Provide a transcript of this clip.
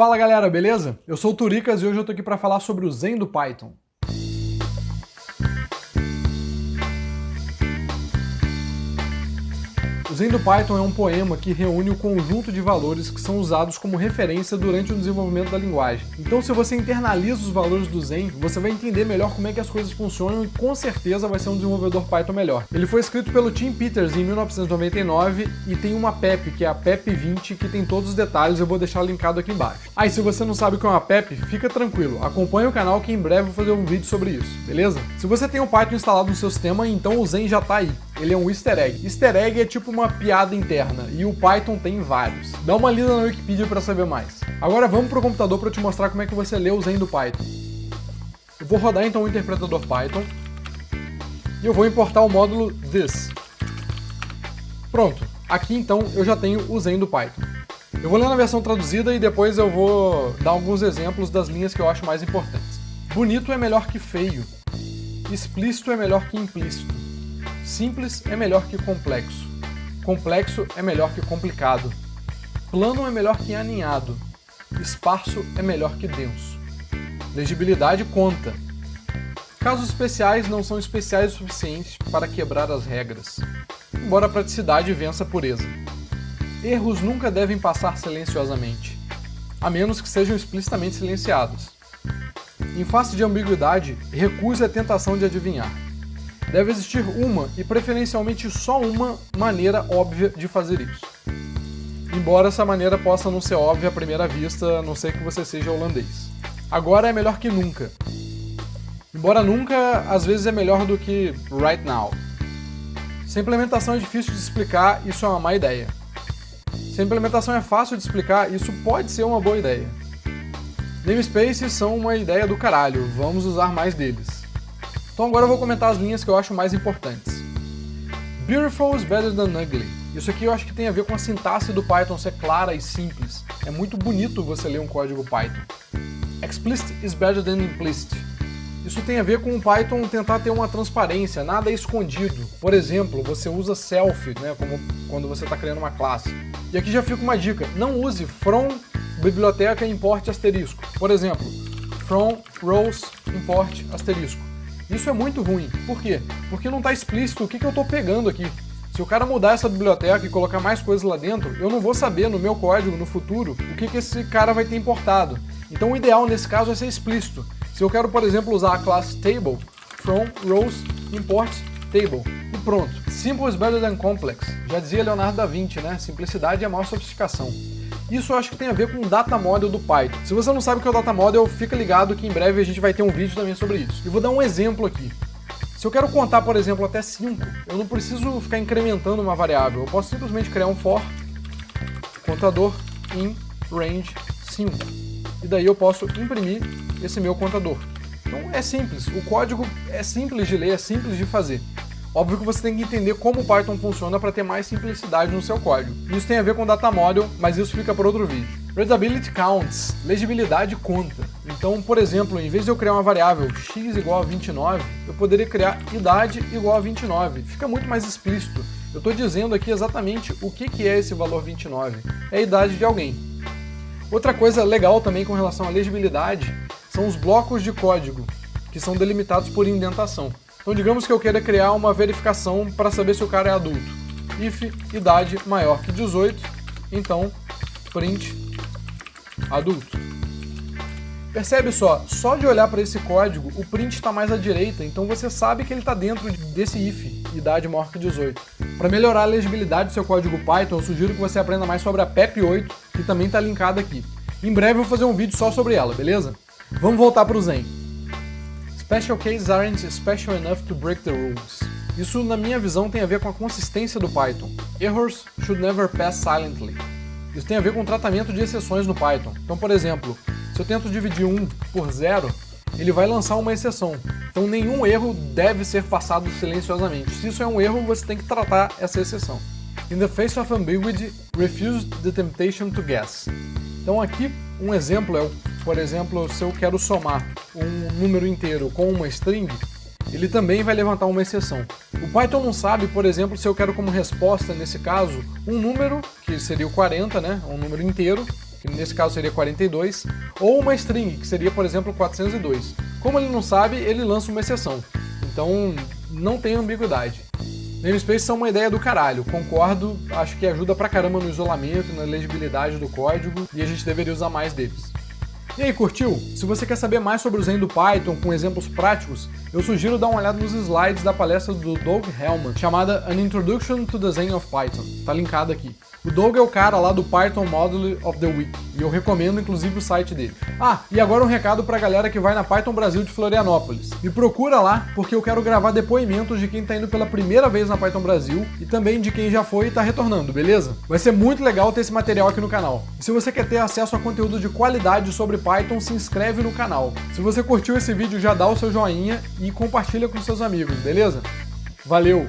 Fala galera, beleza? Eu sou o Turicas e hoje eu tô aqui para falar sobre o Zen do Python. Zen do Python é um poema que reúne o conjunto de valores que são usados como referência durante o desenvolvimento da linguagem. Então se você internaliza os valores do Zen, você vai entender melhor como é que as coisas funcionam e com certeza vai ser um desenvolvedor Python melhor. Ele foi escrito pelo Tim Peters em 1999 e tem uma PEP, que é a PEP 20, que tem todos os detalhes, eu vou deixar linkado aqui embaixo. Ah, e se você não sabe o que é uma PEP, fica tranquilo, acompanhe o canal que em breve vou fazer um vídeo sobre isso, beleza? Se você tem o Python instalado no seu sistema, então o Zen já tá aí. Ele é um easter egg. Easter egg é tipo uma piada interna, e o Python tem vários. Dá uma lida na Wikipedia para saber mais. Agora vamos para o computador para te mostrar como é que você lê o Zen do Python. Eu vou rodar então o interpretador Python, e eu vou importar o módulo this. Pronto, aqui então eu já tenho o Zen do Python. Eu vou ler na versão traduzida e depois eu vou dar alguns exemplos das linhas que eu acho mais importantes. Bonito é melhor que feio. Explícito é melhor que implícito. Simples é melhor que complexo. Complexo é melhor que complicado. Plano é melhor que aninhado. Esparso é melhor que denso. Legibilidade conta. Casos especiais não são especiais o suficiente para quebrar as regras, embora a praticidade vença a pureza. Erros nunca devem passar silenciosamente, a menos que sejam explicitamente silenciados. Em face de ambiguidade, recuse a tentação de adivinhar. Deve existir uma, e preferencialmente só uma, maneira óbvia de fazer isso. Embora essa maneira possa não ser óbvia à primeira vista, a não ser que você seja holandês. Agora é melhor que nunca. Embora nunca, às vezes é melhor do que right now. Se a implementação é difícil de explicar, isso é uma má ideia. Se a implementação é fácil de explicar, isso pode ser uma boa ideia. Namespaces são uma ideia do caralho, vamos usar mais deles. Então agora eu vou comentar as linhas que eu acho mais importantes. Beautiful is better than ugly. Isso aqui eu acho que tem a ver com a sintaxe do Python ser clara e simples. É muito bonito você ler um código Python. Explicit is better than implicit. Isso tem a ver com o Python tentar ter uma transparência, nada é escondido. Por exemplo, você usa self, né, como quando você está criando uma classe. E aqui já fica uma dica, não use from biblioteca import asterisco. Por exemplo, from rows import asterisco. Isso é muito ruim. Por quê? Porque não está explícito o que, que eu estou pegando aqui. Se o cara mudar essa biblioteca e colocar mais coisas lá dentro, eu não vou saber no meu código, no futuro, o que, que esse cara vai ter importado. Então o ideal nesse caso é ser explícito. Se eu quero, por exemplo, usar a classe table, from rows import table. E pronto. Simple is better than complex. Já dizia Leonardo da Vinci, né? Simplicidade é a maior sofisticação. Isso eu acho que tem a ver com o data model do Python. Se você não sabe o que é o data model, fica ligado que em breve a gente vai ter um vídeo também sobre isso. E vou dar um exemplo aqui. Se eu quero contar, por exemplo, até 5, eu não preciso ficar incrementando uma variável. Eu posso simplesmente criar um for contador in range 5. E daí eu posso imprimir esse meu contador. Então é simples, o código é simples de ler, é simples de fazer. Óbvio que você tem que entender como o Python funciona para ter mais simplicidade no seu código. Isso tem a ver com data model, mas isso fica para outro vídeo. Readability counts, legibilidade conta. Então, por exemplo, em vez de eu criar uma variável x igual a 29, eu poderia criar idade igual a 29. Fica muito mais explícito. Eu estou dizendo aqui exatamente o que, que é esse valor 29. É a idade de alguém. Outra coisa legal também com relação à legibilidade são os blocos de código, que são delimitados por indentação. Então digamos que eu queira criar uma verificação para saber se o cara é adulto. If idade maior que 18, então print adulto. Percebe só, só de olhar para esse código, o print está mais à direita, então você sabe que ele está dentro desse if, idade maior que 18. Para melhorar a legibilidade do seu código Python, eu sugiro que você aprenda mais sobre a PEP8, que também está linkada aqui. Em breve eu vou fazer um vídeo só sobre ela, beleza? Vamos voltar para o Zen. Special cases aren't special enough to break the rules. Isso, na minha visão, tem a ver com a consistência do Python. Errors should never pass silently. Isso tem a ver com o tratamento de exceções no Python. Então, por exemplo, se eu tento dividir 1 por 0, ele vai lançar uma exceção. Então nenhum erro deve ser passado silenciosamente. Se isso é um erro, você tem que tratar essa exceção. In the face of ambiguity, refuse the temptation to guess. Então aqui, um exemplo é, por exemplo, se eu quero somar um número inteiro com uma string, ele também vai levantar uma exceção. O Python não sabe, por exemplo, se eu quero como resposta, nesse caso, um número, que seria o 40, né, um número inteiro, que nesse caso seria 42, ou uma string, que seria, por exemplo, 402. Como ele não sabe, ele lança uma exceção. Então, não tem ambiguidade. Namespaces são uma ideia do caralho, concordo, acho que ajuda pra caramba no isolamento, na legibilidade do código, e a gente deveria usar mais deles. E aí, curtiu? Se você quer saber mais sobre o Zen do Python com exemplos práticos, eu sugiro dar uma olhada nos slides da palestra do Doug Hellman, chamada An Introduction to the Zen of Python. Tá linkado aqui. O Doug é o cara lá do Python Module of the Week, e eu recomendo inclusive o site dele. Ah, e agora um recado pra galera que vai na Python Brasil de Florianópolis. Me procura lá, porque eu quero gravar depoimentos de quem tá indo pela primeira vez na Python Brasil, e também de quem já foi e tá retornando, beleza? Vai ser muito legal ter esse material aqui no canal. E se você quer ter acesso a conteúdo de qualidade sobre Python, se inscreve no canal. Se você curtiu esse vídeo, já dá o seu joinha e compartilha com seus amigos, beleza? Valeu!